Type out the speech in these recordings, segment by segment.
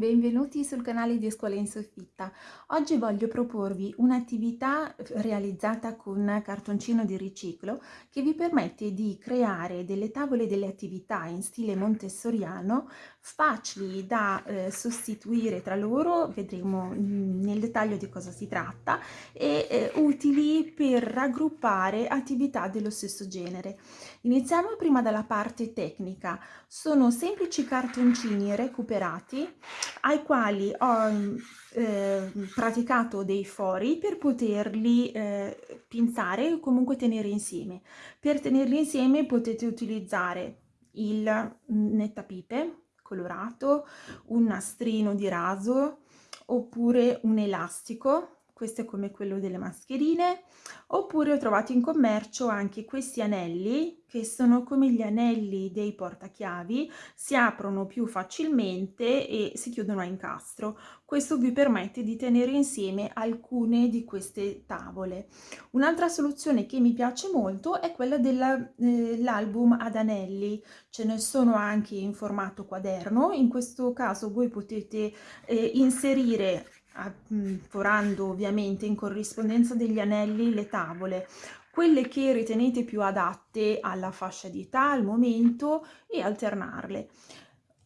Benvenuti sul canale di Scuola in Soffitta. Oggi voglio proporvi un'attività realizzata con cartoncino di riciclo che vi permette di creare delle tavole delle attività in stile montessoriano facili da eh, sostituire tra loro, vedremo mm, nel dettaglio di cosa si tratta, e eh, utili per raggruppare attività dello stesso genere. Iniziamo prima dalla parte tecnica. Sono semplici cartoncini recuperati ai quali ho eh, praticato dei fori per poterli eh, pinzare o comunque tenere insieme. Per tenerli insieme potete utilizzare il nettapipe colorato, un nastrino di raso oppure un elastico questo è come quello delle mascherine, oppure ho trovato in commercio anche questi anelli che sono come gli anelli dei portachiavi, si aprono più facilmente e si chiudono a incastro. Questo vi permette di tenere insieme alcune di queste tavole. Un'altra soluzione che mi piace molto è quella dell'album eh, ad anelli, ce ne sono anche in formato quaderno, in questo caso voi potete eh, inserire forando ovviamente in corrispondenza degli anelli le tavole, quelle che ritenete più adatte alla fascia di età, al momento e alternarle.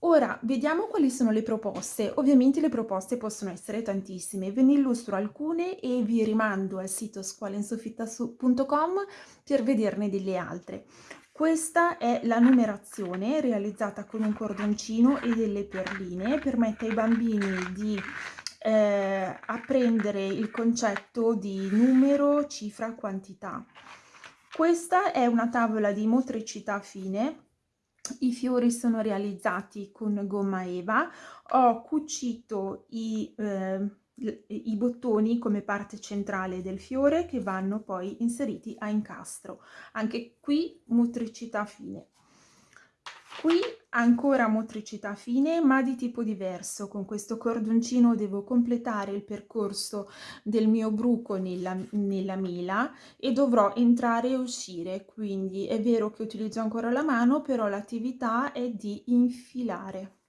Ora vediamo quali sono le proposte. Ovviamente le proposte possono essere tantissime, ve ne illustro alcune e vi rimando al sito scuolainsoffitta.com per vederne delle altre. Questa è la numerazione realizzata con un cordoncino e delle perline, permette ai bambini di eh, apprendere il concetto di numero, cifra, quantità. Questa è una tavola di motricità fine, i fiori sono realizzati con gomma eva, ho cucito i, eh, i bottoni come parte centrale del fiore che vanno poi inseriti a incastro. Anche qui motricità fine. Qui ancora motricità fine ma di tipo diverso, con questo cordoncino devo completare il percorso del mio bruco nella, nella mela e dovrò entrare e uscire, quindi è vero che utilizzo ancora la mano però l'attività è di infilare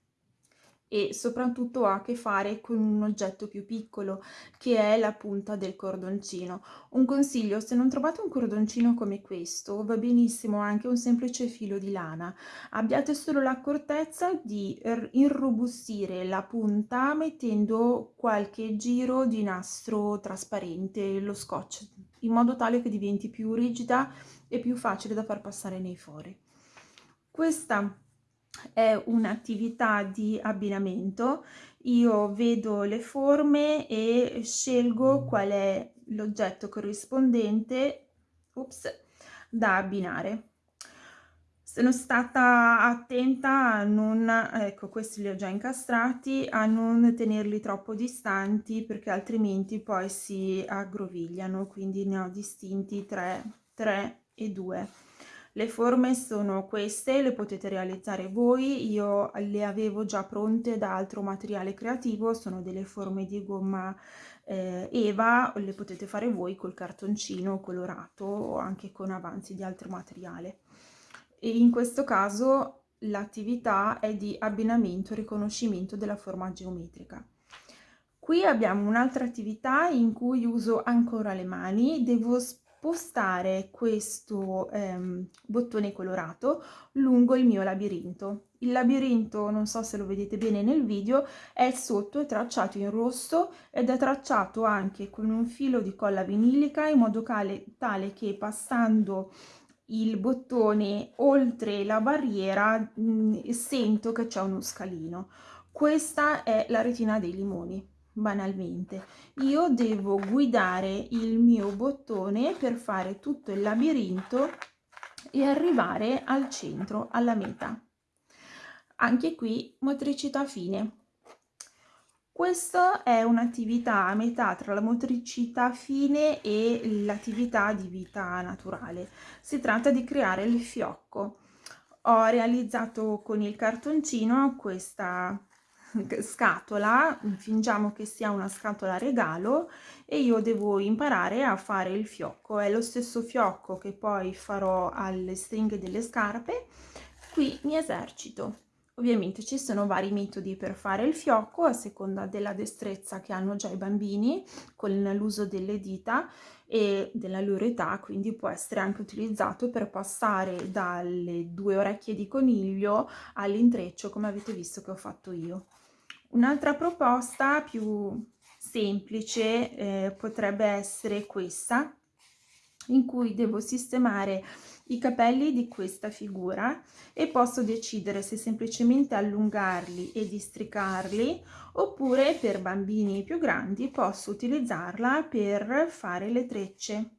e soprattutto ha a che fare con un oggetto più piccolo che è la punta del cordoncino. Un consiglio, se non trovate un cordoncino come questo, va benissimo anche un semplice filo di lana. Abbiate solo l'accortezza di irrobustire la punta mettendo qualche giro di nastro trasparente, lo scotch, in modo tale che diventi più rigida e più facile da far passare nei fori. Questa è un'attività di abbinamento, io vedo le forme e scelgo qual è l'oggetto corrispondente ups, da abbinare. Sono stata attenta a non, ecco questi li ho già incastrati, a non tenerli troppo distanti perché altrimenti poi si aggrovigliano, quindi ne ho distinti 3, 3 e 2 le forme sono queste, le potete realizzare voi, io le avevo già pronte da altro materiale creativo, sono delle forme di gomma eh, Eva, le potete fare voi col cartoncino colorato o anche con avanzi di altro materiale. E in questo caso l'attività è di abbinamento e riconoscimento della forma geometrica. Qui abbiamo un'altra attività in cui uso ancora le mani, devo spostare questo ehm, bottone colorato lungo il mio labirinto. Il labirinto, non so se lo vedete bene nel video, è sotto, è tracciato in rosso ed è tracciato anche con un filo di colla vinilica in modo tale, che passando il bottone oltre la barriera mh, mm, sento che c'è uno scalino. Questa è la retina dei limoni banalmente io devo guidare il mio bottone per fare tutto il labirinto e arrivare al centro alla meta anche qui motricità fine questa è un'attività a metà tra la motricità fine e l'attività di vita naturale. Si tratta di creare il fiocco. Ho realizzato con il cartoncino questa scatola, fingiamo che sia una scatola regalo e io devo imparare a fare il fiocco, è lo stesso fiocco che poi farò alle stringhe delle scarpe, qui mi esercito. Ovviamente ci sono vari metodi per fare il fiocco a seconda della destrezza che hanno già i bambini con l'uso delle dita e della loro età, quindi può essere anche utilizzato per passare dalle due orecchie di coniglio all'intreccio come avete visto che ho fatto io. Un'altra proposta più semplice eh, potrebbe essere questa in cui devo sistemare i capelli di questa figura e posso decidere se semplicemente allungarli e districarli oppure per bambini più grandi posso utilizzarla per fare le trecce.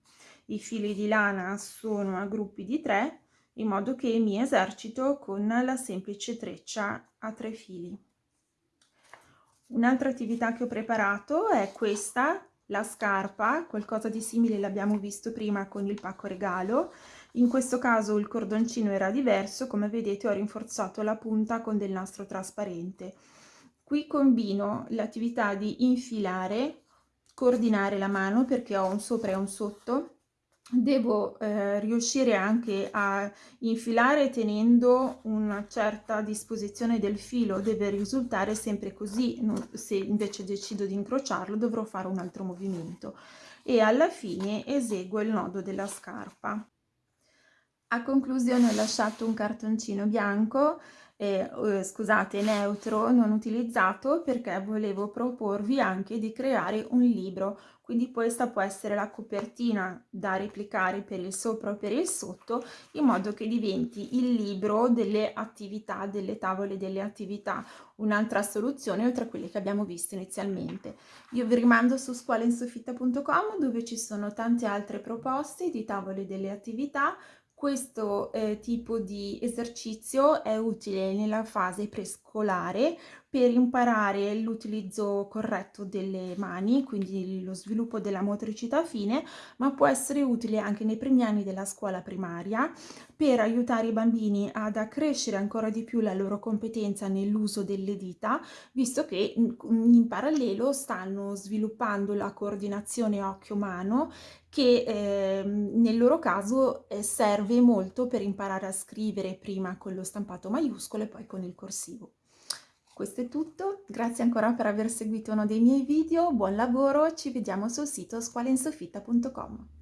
I fili di lana sono a gruppi di tre in modo che mi esercito con la semplice treccia a tre fili. Un'altra attività che ho preparato è questa, la scarpa, qualcosa di simile l'abbiamo visto prima con il pacco regalo, in questo caso il cordoncino era diverso, come vedete ho rinforzato la punta con del nastro trasparente. Qui combino l'attività di infilare, coordinare la mano perché ho un sopra e un sotto, devo eh, riuscire anche a infilare tenendo una certa disposizione del filo. Deve risultare sempre così. Se invece decido di incrociarlo dovrò fare un altro movimento. E alla fine eseguo il nodo della scarpa. A conclusione ho lasciato un cartoncino bianco, eh, scusate, neutro, non utilizzato perché volevo proporvi anche di creare un libro, quindi questa può essere la copertina da replicare per il sopra o per il sotto, in modo che diventi il libro delle attività, delle tavole delle attività, un'altra soluzione oltre a quelle che abbiamo visto inizialmente. Io vi rimando su scuolainsoffitta.com dove ci sono tante altre proposte di tavole delle attività, questo eh, tipo di esercizio è utile nella fase prescolare per imparare l'utilizzo corretto delle mani, quindi lo sviluppo della motricità fine, ma può essere utile anche nei primi anni della scuola primaria per aiutare i bambini ad accrescere ancora di più la loro competenza nell'uso delle dita, visto che in parallelo stanno sviluppando la coordinazione occhio-mano che eh, nel loro caso eh, serve molto per imparare a scrivere prima con lo stampato maiuscolo e poi con il corsivo. Questo è tutto, grazie ancora per aver seguito uno dei miei video, buon lavoro, ci vediamo sul sito scuolainsoffitta.com.